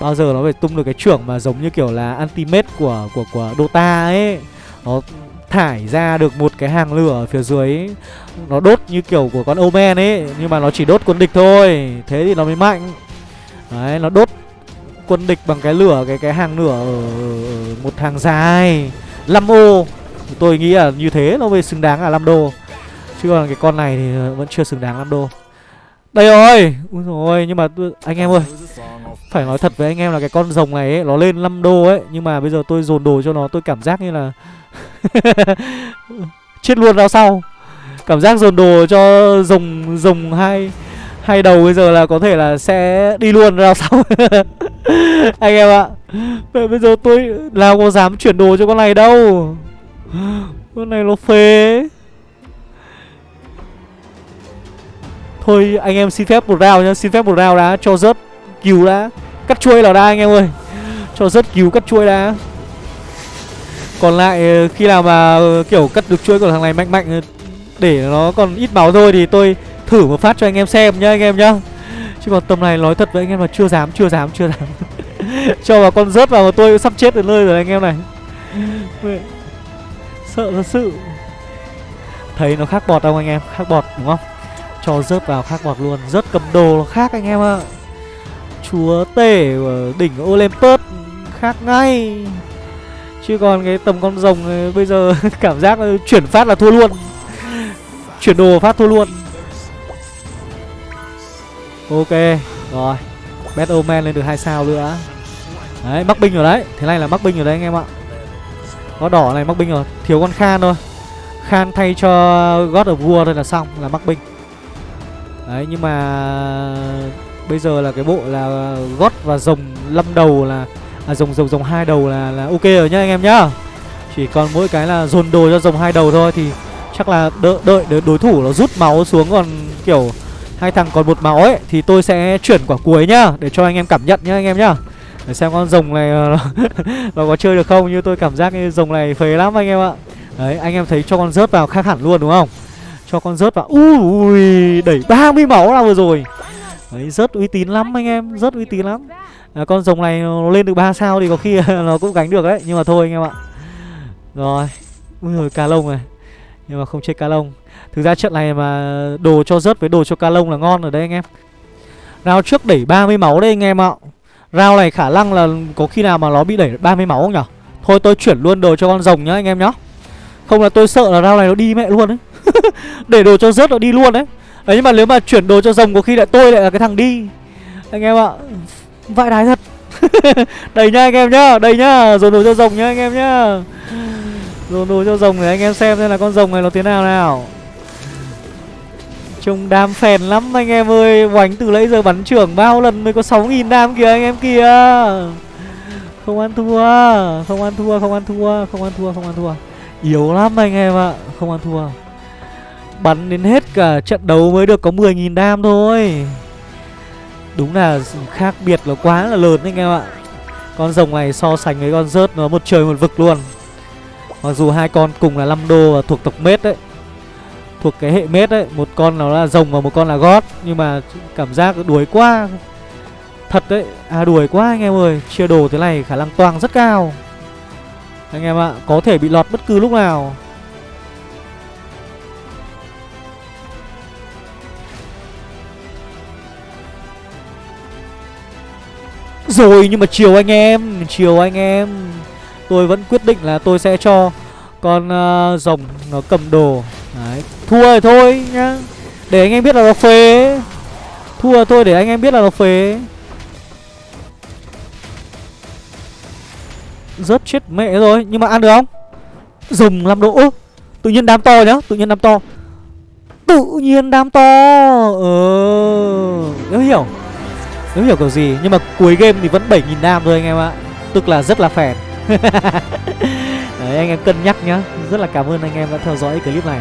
S1: Bao giờ nó phải tung được cái trưởng mà giống như kiểu là ultimate của của của Dota ấy. Nó thải ra được một cái hàng lửa ở phía dưới. Nó đốt như kiểu của con Omen ấy Nhưng mà nó chỉ đốt quân địch thôi. Thế thì nó mới mạnh. Đấy nó đốt quân địch bằng cái lửa Cái cái hàng lửa ở, ở một hàng dài. 5 ô. Tôi nghĩ là như thế nó mới xứng đáng là 5 đô. Chứ còn cái con này thì ờ, vẫn chưa xứng đáng 5 đô. Đây rồi. Úi rồi nhưng mà tôi, anh em ơi phải nói thật với anh em là cái con rồng này ấy, Nó lên 5 đô ấy, Nhưng mà bây giờ tôi dồn đồ cho nó, tôi cảm giác như là Chết luôn ra sau. Cảm giác dồn đồ cho rồng rồng hai hai đầu bây giờ là có thể là sẽ đi luôn ra sau. Anh em ạ Vậy bây giờ tôi nào có dám chuyển đồ cho con này đâu. Con này nó phế Thôi anh em xin phép một round nhá, Xin phép một round đã Cho rớt cứu đã Cắt chuôi là đa anh em ơi Cho rớt cứu cắt chuôi đã còn lại ờ, khi nào mà ờ, kiểu cắt được chuôi của thằng này mạnh mạnh ờ, để nó còn ít máu thôi thì tôi thử một phát cho anh em xem nhá anh em nhá. Chứ còn tầm này nói thật với anh em là chưa dám, chưa dám, chưa dám. cho vào con rớt vào mà tôi sắp chết đến nơi rồi anh em này. Sợ thật sự. Thấy nó khác bọt không anh em? Khác bọt đúng không? Cho rớt vào khác bọt luôn, rớt cầm đồ nó khác anh em ạ. Chúa tể ở đỉnh Olympus khác ngay. Chứ còn cái tầm con rồng bây giờ cảm giác chuyển phát là thua luôn. Chuyển đồ phát thua luôn. Ok, Rồi. Battle Man lên được hai sao nữa. Đấy mắc binh rồi đấy. Thế này là mắc binh rồi đấy anh em ạ. Có đỏ này mắc binh rồi. Thiếu con Khan thôi. Khan thay cho God of War thôi là xong, Là mắc binh. Đấy, nhưng mà Bây giờ là cái bộ là gót và rồng lâm đầu là À rồng rồng rồng hai đầu là là ok rồi nhá anh em nhá. Chỉ còn mỗi cái là dồn đồ cho rồng hai đầu thôi Thì chắc là đợi, đợi đối thủ nó rút máu xuống còn kiểu hai thằng còn một máu ấy thì tôi sẽ chuyển quả cuối nhá để cho anh em cảm nhận nhá anh em nhá. Để xem con rồng này nó, nó có chơi được không như tôi cảm giác cái rồng này phế lắm anh em ạ. Đấy anh em thấy cho con rớt vào khác hẳn luôn đúng không? Cho con rớt vào ui đẩy 30 máu ra vừa rồi đấy rất uy tín lắm anh em rất uy tín lắm. À, con rồng này nó lên được 3 sao thì có khi nó cũng gánh được đấy nhưng mà thôi anh em ạ. Rồi ui rồi cá lông này. Nhưng mà không chơi ca lông. Thực ra trận này mà đồ cho rớt với đồ cho ca lông là ngon rồi đấy anh em. Rao trước đẩy 30 máu đây anh em ạ. Rao này khả năng là có khi nào mà nó bị đẩy 30 máu không nhở? Thôi tôi chuyển luôn đồ cho con rồng nhá anh em nhá. Không là tôi sợ là rao này nó đi mẹ luôn đấy Để đồ cho rớt nó đi luôn đấy. Đấy nhưng mà nếu mà chuyển đồ cho rồng có khi lại tôi lại là cái thằng đi. Anh em ạ Vãi đái thật. Đầy nhá anh em nhá Đầy nhá. Dồn đồ cho rồng nhá anh em nhá. Dồn đồ cho rồng để anh em xem xem là con rồng này nó thế nào nào. Trông đam phèn lắm anh em ơi. Oánh từ nãy giờ bắn trưởng bao lần mới có 6.000 đam kìa anh em kìa. Không ăn thua Không ăn thua, không ăn thua, không ăn thua, không ăn thua. Yếu lắm anh em ạ Không ăn thua. Bắn đến hết cả ờ, trận đấu mới được có 10.000 đam thôi. Đúng là khác biệt là quá là lớn anh em ạ. Con rồng này so sánh với con rớt nó một trời một vực luôn. Mặc dù hai con cùng là 5 đô và thuộc tộc mết đấy, Thuộc cái hệ mết đấy, Một con nó là rồng và một con là gót, Nhưng mà cảm giác đuổi quá. Thật đấy À đuổi quá anh em ơi, Chia đồ thế này khả năng toang rất cao. Anh em ạ, Có thể bị lọt bất cứ lúc nào. Rồi nhưng mà chiều anh em Chiều anh em. Tôi vẫn quyết định là tôi sẽ cho con uh, rồng nó cầm đồ. Đấy. Thua rồi thôi nhá. Để anh em biết là nó phế. Thua thôi để anh em biết là nó phế. Rớt chết mẹ rồi Nhưng mà ăn được không? Rồng làm độ Ơ, Tự nhiên đám to nhá Tự nhiên đám to. Tự nhiên đám to. Ờ ừ. hiểu. Nếu hiểu kiểu gì, Nhưng mà cuối game thì vẫn 7.000 nam thôi anh em ạ. Tức là rất là phèn. Đấy, anh em cân nhắc nhá. Rất là cảm ơn anh em đã theo dõi clip này.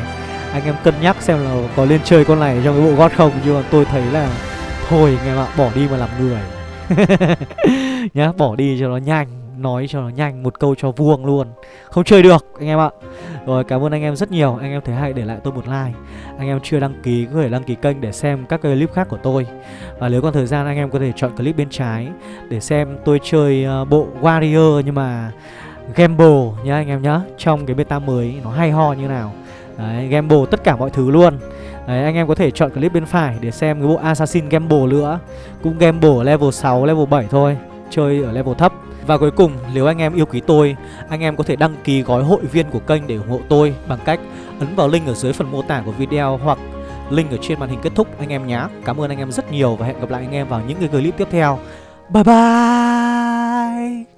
S1: Anh em cân nhắc xem là có lên chơi con này trong cái bộ gót không, Nhưng mà tôi thấy là Thôi anh em ạ, bỏ đi mà làm người. Nhá, bỏ đi cho nó nhanh. Nói cho nó nhanh một câu cho vuông luôn. Không chơi được anh em ạ. Rồi cảm ơn anh em rất nhiều. Anh em thấy hay để lại tôi một like. Anh em chưa đăng ký có thể đăng ký kênh để xem các clip khác của tôi. Và nếu còn thời gian anh em có thể chọn clip bên trái Để xem tôi chơi ờ, bộ Warrior Nhưng mà Gamble nhá anh em nhá. Trong cái beta mới nó hay ho như nào. Đấy, Gamble tất cả mọi thứ luôn. Đấy, anh em có thể chọn clip bên phải để xem cái bộ Assassin Gamble nữa. Cũng Gamble level 6, level 7 thôi. Chơi ở level thấp. Và cuối cùng, nếu anh em yêu quý tôi Anh em có thể đăng ký gói hội viên của kênh để ủng hộ tôi Bằng cách ấn vào link ở dưới phần mô tả của video Hoặc link ở trên màn hình kết thúc anh em nhé. Cảm ơn anh em rất nhiều và hẹn gặp lại anh em vào những cái clip tiếp theo. Bye bye!